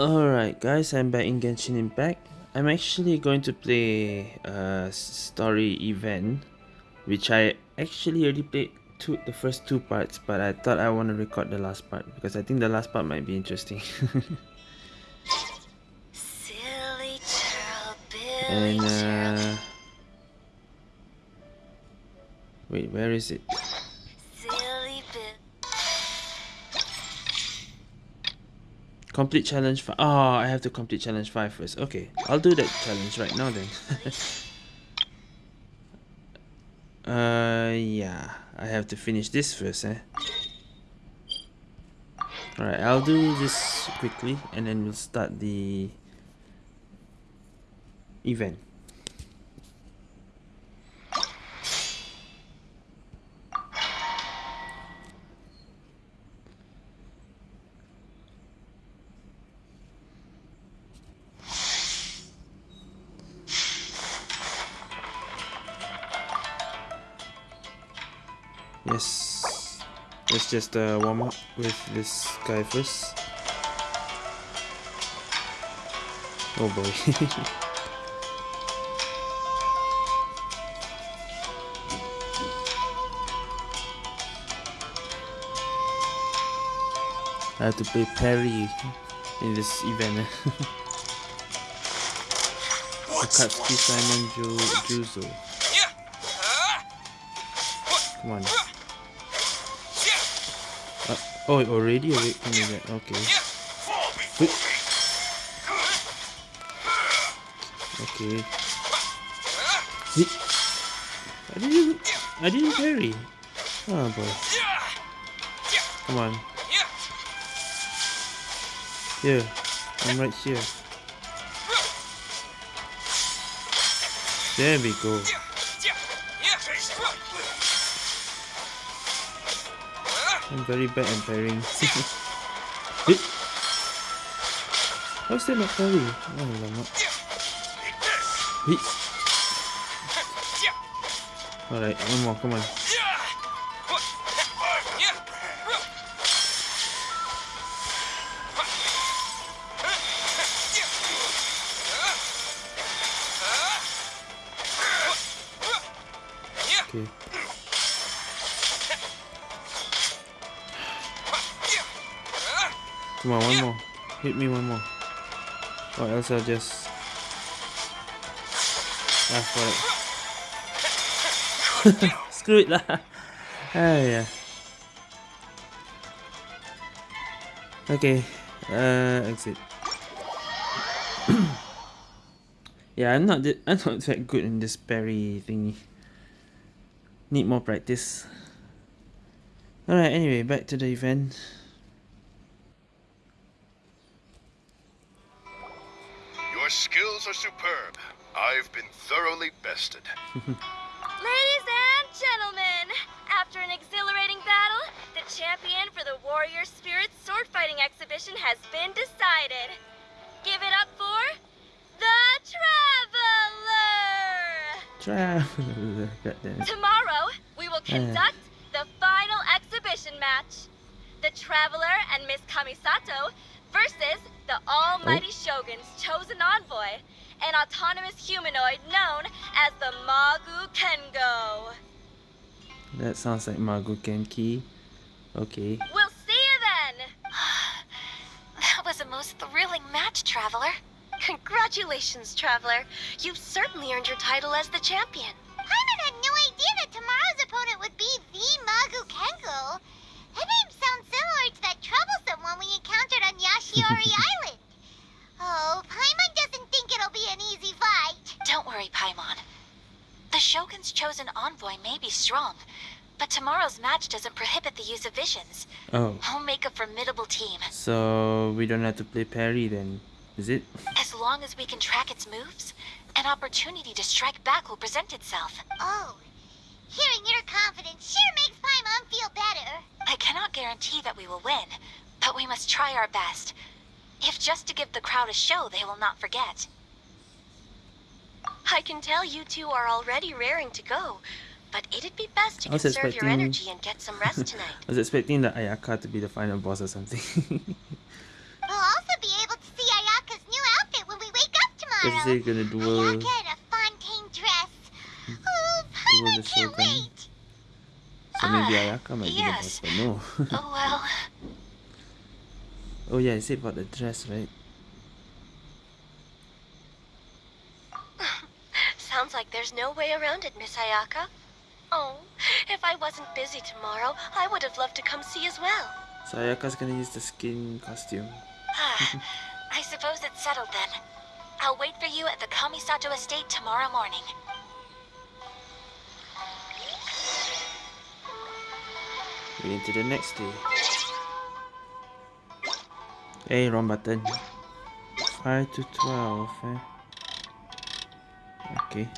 Alright guys, I'm back in Genshin Impact. I'm actually going to play a story event which I actually already played two, the first two parts but I thought I want to record the last part because I think the last part might be interesting. and uh, wait, where is it? Complete challenge 5. Oh, I have to complete challenge 5 first. Okay, I'll do that challenge right now then. uh, yeah. I have to finish this first, eh? Alright, I'll do this quickly and then we'll start the event. Just uh, warm up with this guy first. Oh boy. I have to play parry in this event. Akatsuki Simon Ju Juzo. Come on. Oh, already awake from that. Okay. Okay. I didn't. I didn't parry. Oh ah, boy. Come on. Here. I'm right here. There we go. I'm very bad at parrying. How is that not parry? Oh, lama. Alright, one more, come on. Okay. Come on, one more. Hit me one more. Or else I'll just... Ah, for it. Screw it lah. Ah, yeah. Okay. Uh, exit. yeah, I'm not I'm not that good in this parry thingy. Need more practice. Alright, anyway, back to the event. Superb. I've been thoroughly bested. Ladies and gentlemen, after an exhilarating battle, the champion for the Warrior Spirit sword fighting exhibition has been decided. Give it up for the Traveler! Traveler. Tomorrow, we will conduct the final exhibition match. The Traveler and Miss Kamisato versus the Almighty oh. Shogun's chosen envoy, an autonomous humanoid known as the Magu Kengo. That sounds like Magu Kenki. Okay. We'll see you then! that was a most thrilling match, Traveler. Congratulations, Traveler. You've certainly earned your title as the champion. Paimon had no idea that tomorrow's opponent would be the Magu Kengo. That name sounds similar to that troublesome one we encountered on Yashiori Island. Oh, Paimon doesn't think it'll be an easy fight. Don't worry, Paimon. The Shogun's chosen envoy may be strong, but tomorrow's match doesn't prohibit the use of visions. Oh. I'll make a formidable team. So we don't have to play parry then, is it? As long as we can track its moves, an opportunity to strike back will present itself. Oh, hearing your confidence sure makes Paimon feel better. I cannot guarantee that we will win, but we must try our best. If just to give the crowd a show they will not forget. I can tell you two are already raring to go, but it'd be best to conserve expecting... your energy and get some rest tonight. I was expecting the Ayaka to be the final boss or something. we'll also be able to see Ayaka's new outfit when we wake up tomorrow. they're gonna duel, Ayaka in a Fontaine dress. Oh, duel Paimon the can't Shogun. wait. So maybe Ah, Ayaka might yes. be the boss, but no. Oh well. oh yeah, I said about the dress, right? Sounds like there's no way around it, Miss Ayaka. Oh, if I wasn't busy tomorrow, I would have loved to come see as well. So Ayaka's gonna use the skin costume. Ah, I suppose it's settled then. I'll wait for you at the Kamisato estate tomorrow morning. We're into the next day. Hey, wrong button. 5 to 12, eh? Okay.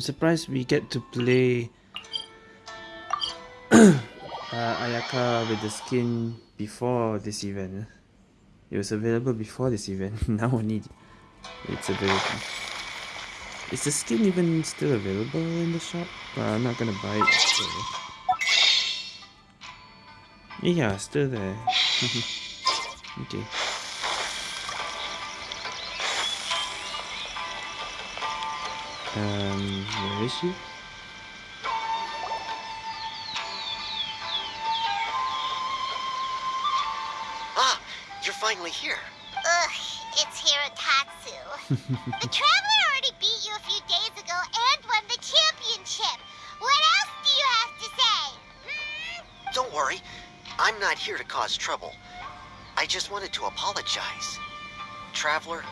I'm surprised we get to play uh, Ayaka with the skin before this event. eh? It was available before this event. now we only it's available. Is the skin even still available in the shop? Uh, I'm not gonna buy it. So. Yeah, still there. okay. Um, where is she? Ah, you're finally here. Ugh, it's Hirotatsu. the Traveler already beat you a few days ago and won the championship. What else do you have to say? Hmm? Don't worry, I'm not here to cause trouble. I just wanted to apologize. Traveler,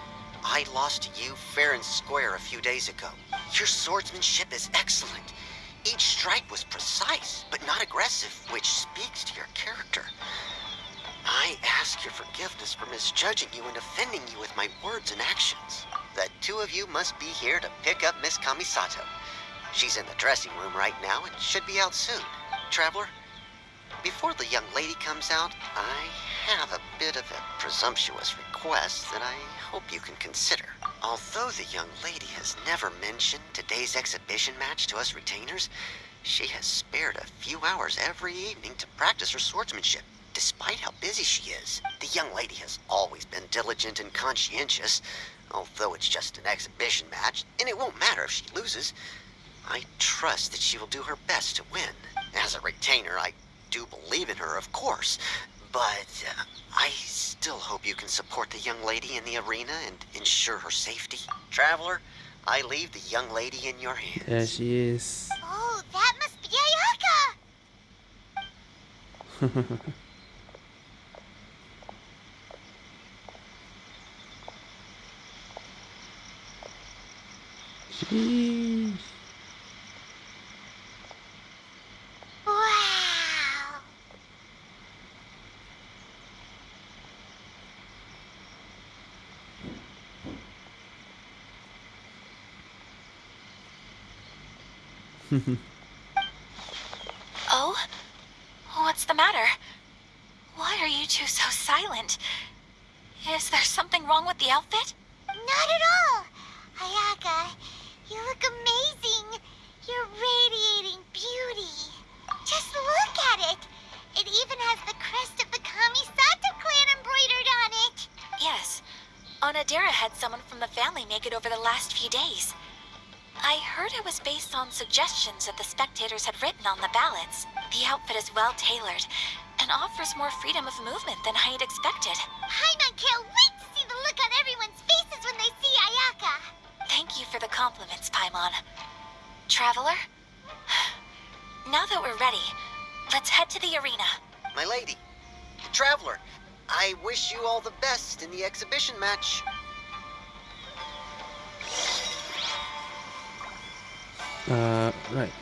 I lost to you fair and square a few days ago. Your swordsmanship is excellent. Each strike was precise, but not aggressive, which speaks to your character. I ask your forgiveness for misjudging you and offending you with my words and actions. The two of you must be here to pick up Miss Kamisato. She's in the dressing room right now and should be out soon. Traveler, before the young lady comes out, I have a bit of a presumptuous request that I hope you can consider. Although the young lady has never mentioned today's exhibition match to us retainers, she has spared a few hours every evening to practice her swordsmanship, despite how busy she is. The young lady has always been diligent and conscientious, although it's just an exhibition match, and it won't matter if she loses. I trust that she will do her best to win. As a retainer, I do believe in her, of course, but uh, I still hope you can support the young lady in the arena and ensure her safety. Traveler, I leave the young lady in your hands. There she is. Oh, that must be Ayaka. Sheesh. Wow. Oh? What's the matter? Why are you two so silent? Is there something wrong with the outfit? Not at all. Ayaka, you look amazing. You're radiating beauty. Just look at it. It even has the crest of the Kamisato clan embroidered on it. Yes. Onodera had someone from the family make it over the last few days. I heard it was based on suggestions that the spectators had written on the ballots. The outfit is well tailored and offers more freedom of movement than I had expected. Paimon can't wait to see the look on everyone's faces when they see Ayaka. Thank you for the compliments, Paimon. Traveler? Now that we're ready, let's head to the arena. My lady, Traveler, I wish you all the best in the exhibition match. Uh, right.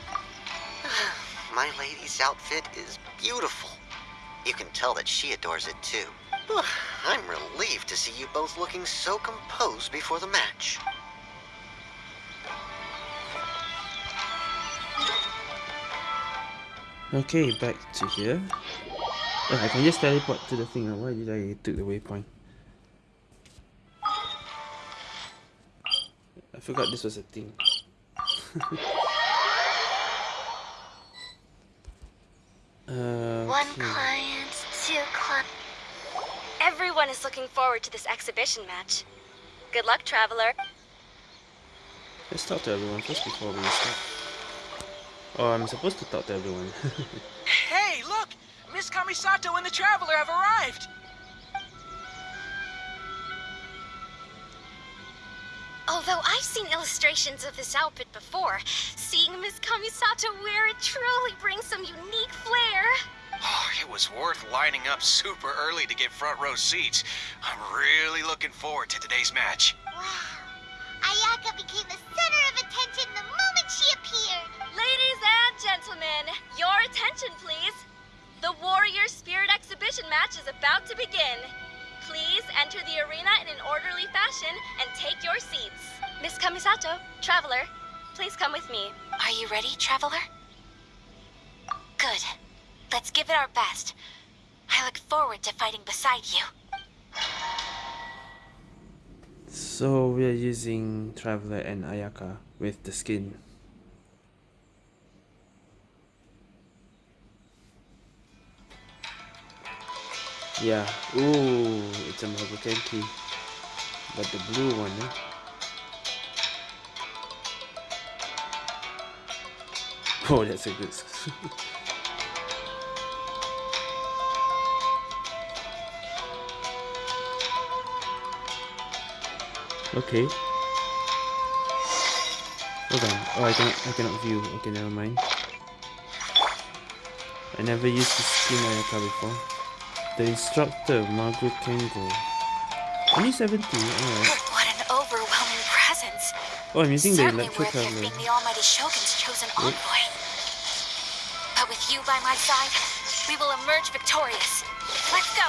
My lady's outfit is beautiful. You can tell that she adores it too. I'm relieved to see you both looking so composed before the match. Okay, back to here. Oh, I can just teleport to the thing. Why did I took the waypoint? I forgot this was a thing. One two clients. Everyone is looking forward to this exhibition match. Good luck, Traveler. Let's talk to everyone first before we start. Oh, I'm supposed to talk to everyone. Hey, look! Miss Kamisato and the Traveler have arrived! Although I've seen illustrations of this outfit before, seeing Miss Kamisato wear it truly brings some unique flair. Oh, it was worth lining up super early to get front row seats. I'm really looking forward to today's match. Wow. Ayaka became the center of attention the moment she appeared. Ladies and gentlemen, your attention, please. The Warrior Spirit Exhibition match is about to begin. Please enter the arena in an orderly fashion and take your seats. Miss Kamisato, Traveler, please come with me. Are you ready, Traveler? Good. Let's give it our best. I look forward to fighting beside you. so we are using Traveler and Ayaka with the skin. Yeah. Ooh, it's a Magu Kenki. But the blue one, eh? Oh, that's a good. okay. Hold on. Oh, I cannot. I cannot view. Okay, never mind. I never used the skin Ayaka before. The instructor, Magu Kengo. Only 70, alright. What an overwhelming presence. Oh, I'm using the Certainly worthy of Traveler. being the Almighty Shogun's chosen envoy. But with you by my side, we will emerge victorious. Let's go.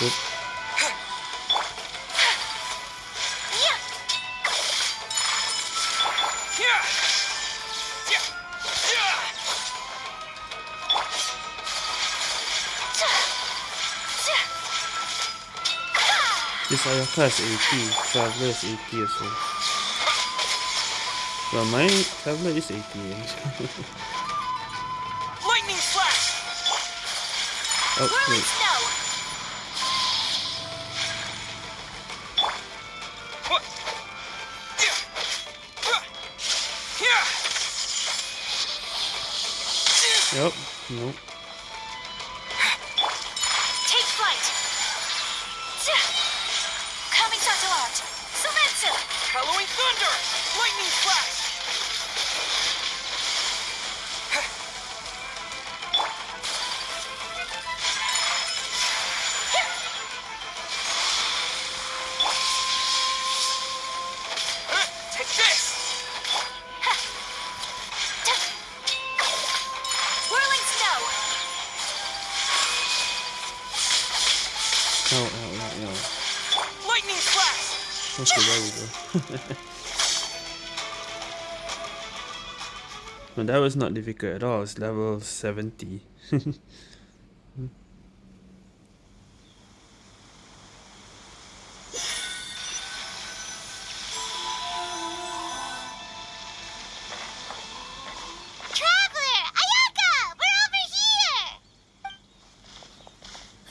Yeah! This Ayaka is 80, Traveler is 80 as well. Well, my Traveler is 80. eh? Lightning slash! oh, wait. Nope. Okay, there we go. no, that was not difficult at all. It's level 70. Traveler! Ayaka! We're over here!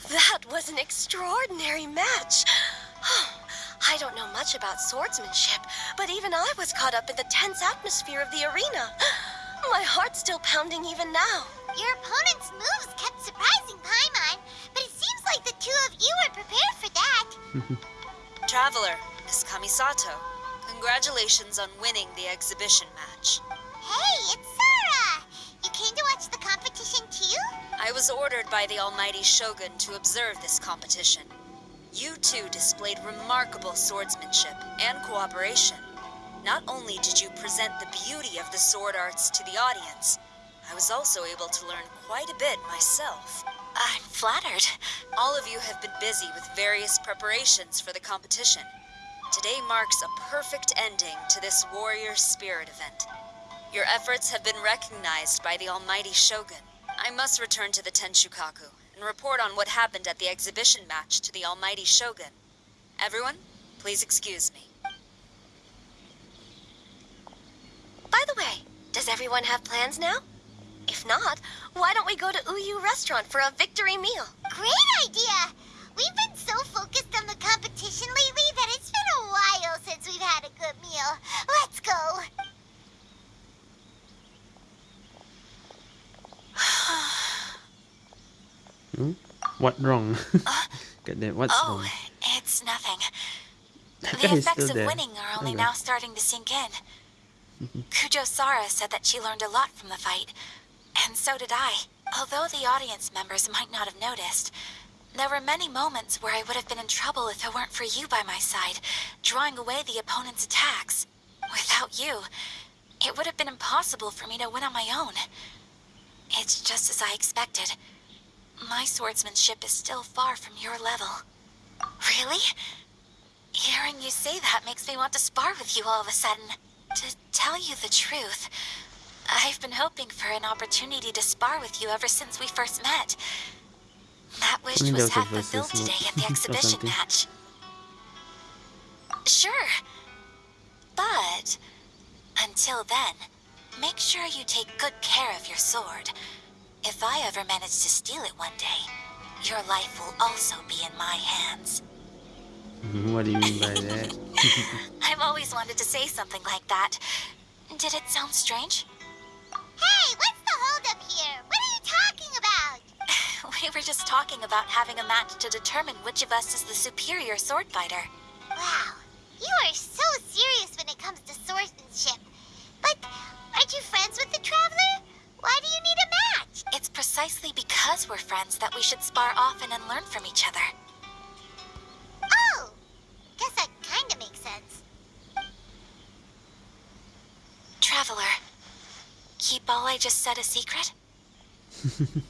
That was an extraordinary match. I don't know much about swordsmanship, but even I was caught up in the tense atmosphere of the arena. My heart's still pounding even now. Your opponent's moves kept surprising Paimon, but it seems like the two of you were prepared for that. Traveler, Miss Kamisato, congratulations on winning the exhibition match. Hey, it's Sara! You came to watch the competition too? I was ordered by the Almighty Shogun to observe this competition. You two displayed remarkable swordsmanship and cooperation. Not only did you present the beauty of the sword arts to the audience, I was also able to learn quite a bit myself. I'm flattered. All of you have been busy with various preparations for the competition. today marks a perfect ending to this Warrior Spirit event. Your efforts have been recognized by the Almighty Shogun. I must return to the Tenshukaku and report on what happened at the exhibition match to the Almighty Shogun. Everyone, please excuse me. By the way, does everyone have plans now? If not, why don't we go to Uyuu Restaurant for a victory meal? Great idea! We've been so focused on the competition lately that it's been a while since we've had a good meal. Let's go! Hmm? What wrong? Goddamn, what's oh, wrong? it's nothing. That The effects of there. winning are only Okay. now starting to sink in. Kujo Sara said that she learned a lot from the fight, and so did I. Although the audience members might not have noticed, there were many moments where I would have been in trouble if it weren't for you by my side, drawing away the opponent's attacks. Without you, it would have been impossible for me to win on my own. It's just as I expected. My swordsmanship is still far from your level. Really? Hearing you say that makes me want to spar with you all of a sudden. To tell you the truth, I've been hoping for an opportunity to spar with you ever since we first met. That wish was there was a half fulfilled today at the exhibition match. Sure. But until then, make sure you take good care of your sword. If I ever manage to steal it one day, your life will also be in my hands. What do you mean by that? I've always wanted to say something like that. Did it sound strange? Hey, what's the holdup here? What are you talking about? We were just talking about having a match to determine which of us is the superior sword fighter. Wow, you are so serious when it comes to swordsmanship. But aren't you friends with the Traveler? Why do you need a match? It's precisely because we're friends that we should spar often and learn from each other. Oh, guess that kinda makes sense. Traveler, keep all I just said a secret?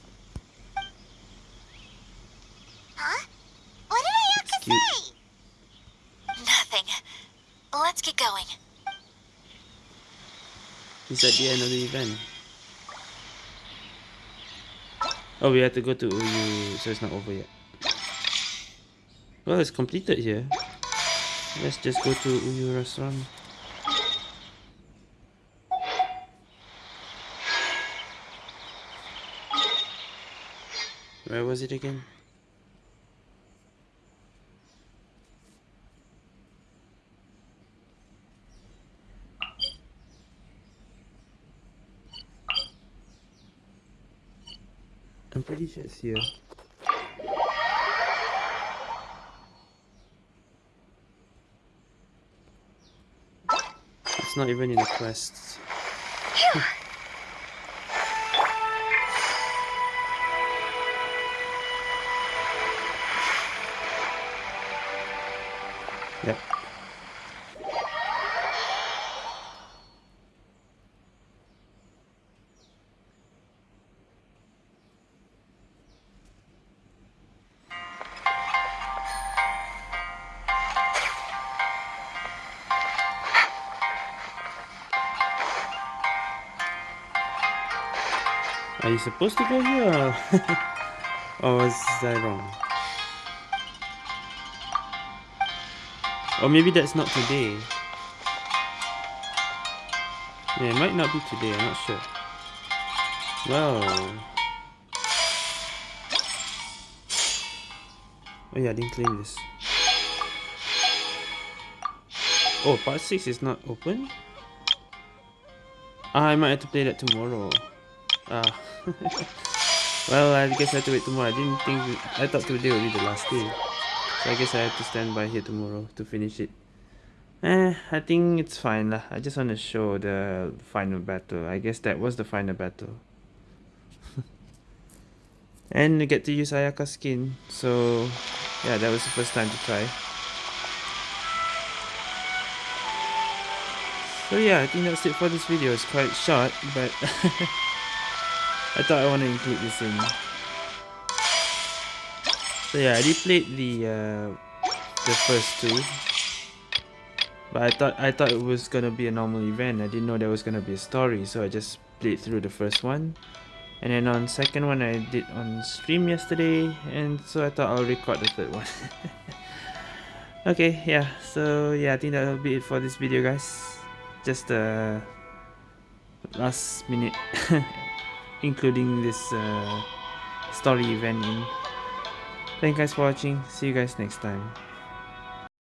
Huh? What did I have That's to cute. say? Nothing. Let's get going. It's at the end of the event. Oh, we have to go to Uyuu, so it's not over yet. Well, it's completed here. Let's just go to Uyuu restaurant. Where was it again? It's here. It's not even in the quests. Are you supposed to go here or, was I wrong? Or maybe that's not today. Yeah, it might not be today, I'm not sure. Well. Oh yeah, I didn't claim this. Oh, part 6 is not open? Ah, I might have to play that tomorrow. Ah. well, I guess I have to wait tomorrow. I didn't think... I thought today would be the last day. So I guess I have to stand by here tomorrow to finish it. Eh, I think it's fine lah. I just want to show the final battle. I guess that was the final battle. and we get to use Ayaka skin. So, yeah, that was the first time to try. So yeah, I think that's it for this video. It's quite short, but I thought I want to include this in. So yeah, I replayed the uh, the first two. But I thought I thought it was gonna be a normal event. I didn't know there was gonna be a story, so I just played through the first one. And then on second one I did on stream yesterday and so I thought I'll record the third one. okay, yeah, so yeah, I think that'll be it for this video guys. Just a uh, last minute including this uh, story event in. Thank you guys for watching. See you guys next time.